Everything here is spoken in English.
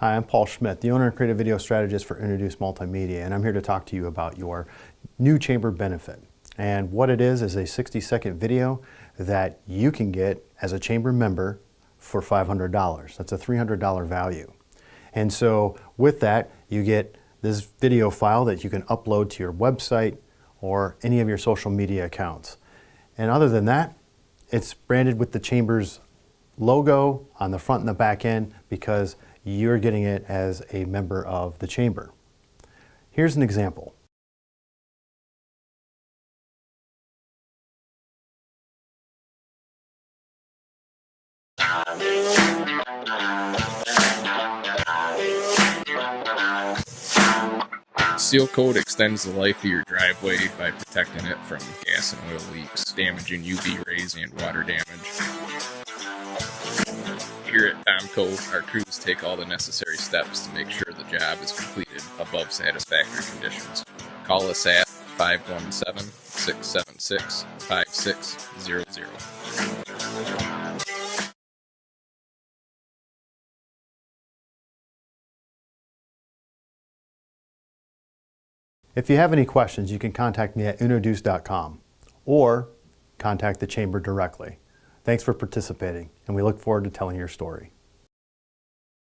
Hi, I'm Paul Schmidt, the owner and creative video strategist for Introduce Multimedia, and I'm here to talk to you about your new chamber benefit. And what it is is a 60 second video that you can get as a chamber member for $500. That's a $300 value. And so with that, you get this video file that you can upload to your website or any of your social media accounts. And other than that, it's branded with the chamber's logo on the front and the back end because you're getting it as a member of the chamber. Here's an example. Seal coat extends the life of your driveway by protecting it from gas and oil leaks, damaging UV rays, and water damage. Here at Tomco, our crews take all the necessary steps to make sure the job is completed above satisfactory conditions. Call us at 517 676 5600. If you have any questions, you can contact me at introduce.com or contact the chamber directly. Thanks for participating, and we look forward to telling your story.